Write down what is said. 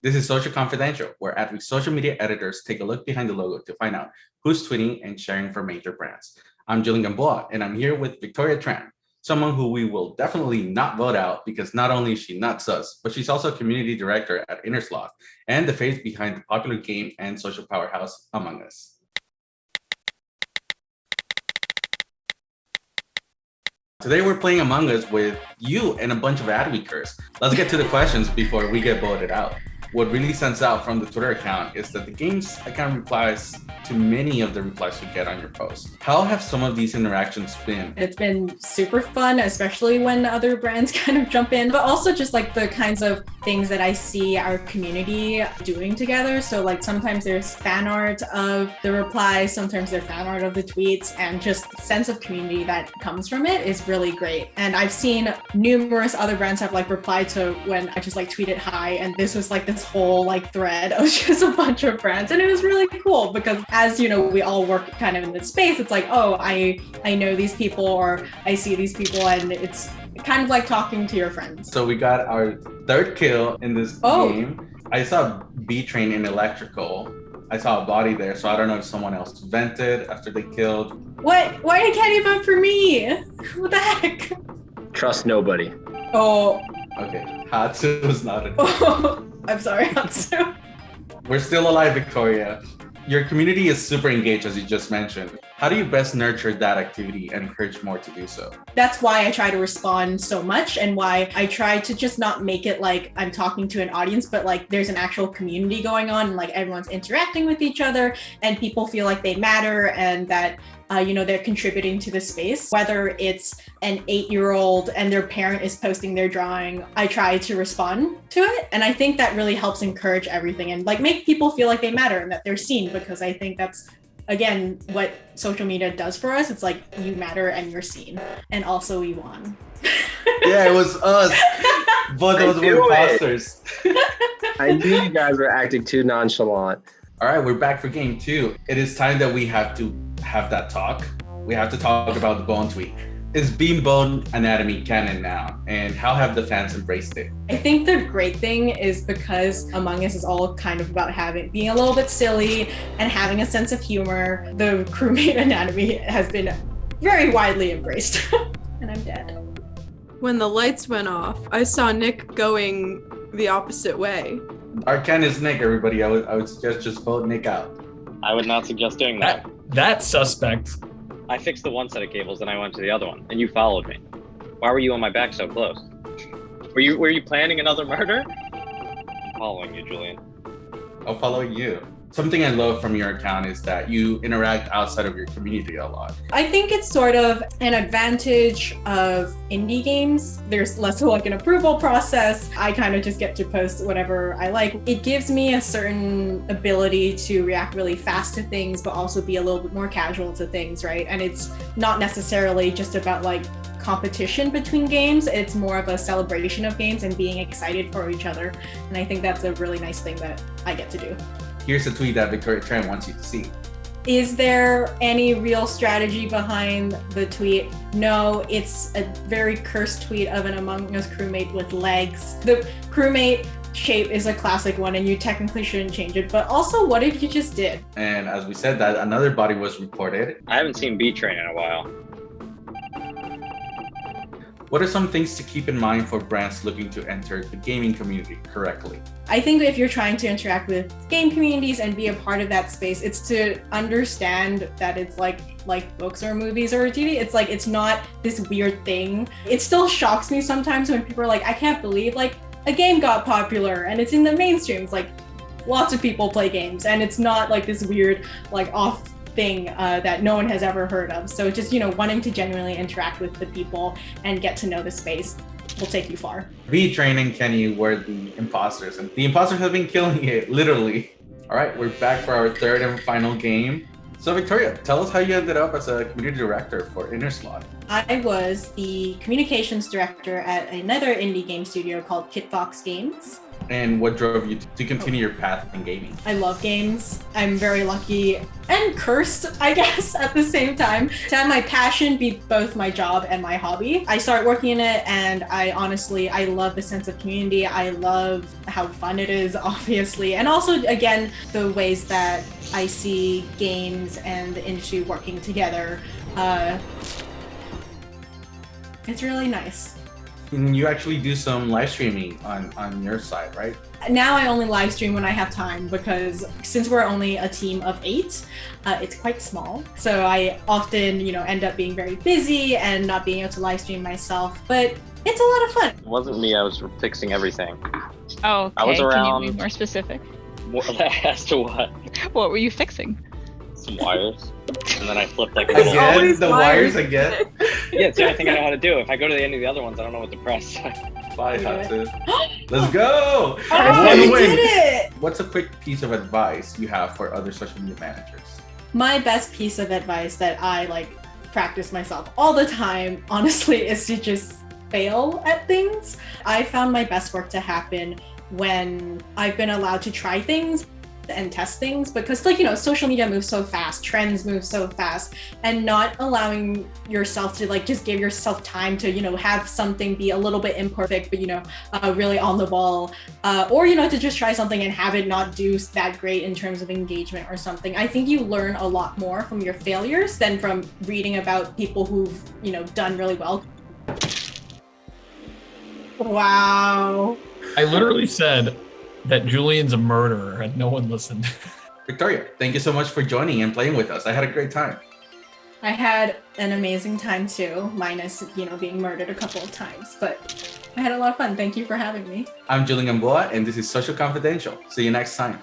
This is Social Confidential, where Adweek's social media editors take a look behind the logo to find out who's tweeting and sharing for major brands. I'm Julian Gamboa, and I'm here with Victoria Tran, someone who we will definitely not vote out because not only is she nuts us, but she's also community director at Innersloth and the face behind the popular game and social powerhouse Among Us. Today we're playing Among Us with you and a bunch of Adweekers. Let's get to the questions before we get voted out what really stands out from the Twitter account is that the game's account replies to many of the replies you get on your post. How have some of these interactions been? It's been super fun, especially when other brands kind of jump in, but also just like the kinds of things that I see our community doing together. So like sometimes there's fan art of the replies, sometimes there's fan art of the tweets, and just sense of community that comes from it is really great. And I've seen numerous other brands have like replied to when I just like tweeted hi, and this was like the this whole like thread of just a bunch of friends and it was really cool because as you know we all work kind of in this space it's like oh i i know these people or i see these people and it's kind of like talking to your friends so we got our third kill in this oh. game i saw b train in electrical I saw a body there, so I don't know if someone else vented after they killed. What? Why did Kenny vote for me? What the heck? Trust nobody. Oh. Okay. Hatsu was not a. I'm sorry, Hatsu. We're still alive, Victoria. Your community is super engaged, as you just mentioned. How do you best nurture that activity and encourage more to do so? That's why I try to respond so much and why I try to just not make it like I'm talking to an audience, but like there's an actual community going on and like everyone's interacting with each other and people feel like they matter and that uh, you know, they're contributing to the space. Whether it's an eight-year-old and their parent is posting their drawing, I try to respond to it. And I think that really helps encourage everything and like make people feel like they matter and that they're seen because I think that's again what social media does for us. It's like you matter and you're seen. And also we won. yeah, it was us. Both of us were imposters. I knew you guys were acting too nonchalant. All right, we're back for game two. It is time that we have to have that talk. We have to talk about the bone tweak. Is Beam Bone Anatomy canon now? And how have the fans embraced it? I think the great thing is because Among Us is all kind of about having being a little bit silly and having a sense of humor. The crewmate anatomy has been very widely embraced. and I'm dead. When the lights went off, I saw Nick going the opposite way. Our Ken is Nick, everybody. I would, I would suggest just vote Nick out. I would not suggest doing that. that that's suspect. I fixed the one set of cables, and I went to the other one, and you followed me. Why were you on my back so close? Were you were you planning another murder? I'm following you, Julian. I'm following you. Something I love from your account is that you interact outside of your community a lot. I think it's sort of an advantage of indie games. There's less of like an approval process. I kind of just get to post whatever I like. It gives me a certain ability to react really fast to things, but also be a little bit more casual to things, right? And it's not necessarily just about like competition between games. It's more of a celebration of games and being excited for each other. And I think that's a really nice thing that I get to do. Here's a tweet that Victoria Tran wants you to see. Is there any real strategy behind the tweet? No, it's a very cursed tweet of an Among Us crewmate with legs. The crewmate shape is a classic one and you technically shouldn't change it, but also what if you just did? And as we said that, another body was reported. I haven't seen B-Train in a while. What are some things to keep in mind for brands looking to enter the gaming community correctly? I think if you're trying to interact with game communities and be a part of that space, it's to understand that it's like like books or movies or TV. It's like it's not this weird thing. It still shocks me sometimes when people are like, I can't believe like a game got popular and it's in the mainstream. It's like lots of people play games and it's not like this weird like off thing uh, that no one has ever heard of. So just, you know, wanting to genuinely interact with the people and get to know the space will take you far. V training Kenny were the imposters and the imposters have been killing it, literally. All right, we're back for our third and final game. So Victoria, tell us how you ended up as a community director for Innersloth. I was the communications director at another indie game studio called Kitfox Games. And what drove you to continue your path in gaming? I love games. I'm very lucky and cursed, I guess, at the same time to have my passion be both my job and my hobby. I started working in it and I honestly, I love the sense of community. I love how fun it is, obviously. And also, again, the ways that I see games and the industry working together. Uh, it's really nice. And you actually do some live streaming on on your side, right? Now I only live stream when I have time because since we're only a team of eight, uh, it's quite small. So I often, you know, end up being very busy and not being able to live stream myself. But it's a lot of fun. It wasn't me. I was fixing everything. Oh, okay. I was around. Can you around- be more specific? What, as to what? What were you fixing? Some wires. And then I flipped like a little. Again, the wires. wires again. Yeah, it's the only thing I know how to do. If I go to the end of the other ones, I don't know what to press. Bye, Do. Hatsu. Let's go! Oh, One you win. did it! What's a quick piece of advice you have for other social media managers? My best piece of advice that I like practice myself all the time, honestly, is to just fail at things. I found my best work to happen when I've been allowed to try things and test things because like you know social media moves so fast trends move so fast and not allowing yourself to like just give yourself time to you know have something be a little bit imperfect but you know uh, really on the ball uh, or you know to just try something and have it not do that great in terms of engagement or something. I think you learn a lot more from your failures than from reading about people who've you know done really well. Wow. I literally said that Julian's a murderer and no one listened. Victoria, thank you so much for joining and playing with us. I had a great time. I had an amazing time too, minus, you know, being murdered a couple of times, but I had a lot of fun. Thank you for having me. I'm Julian Gamboa, and this is Social Confidential. See you next time.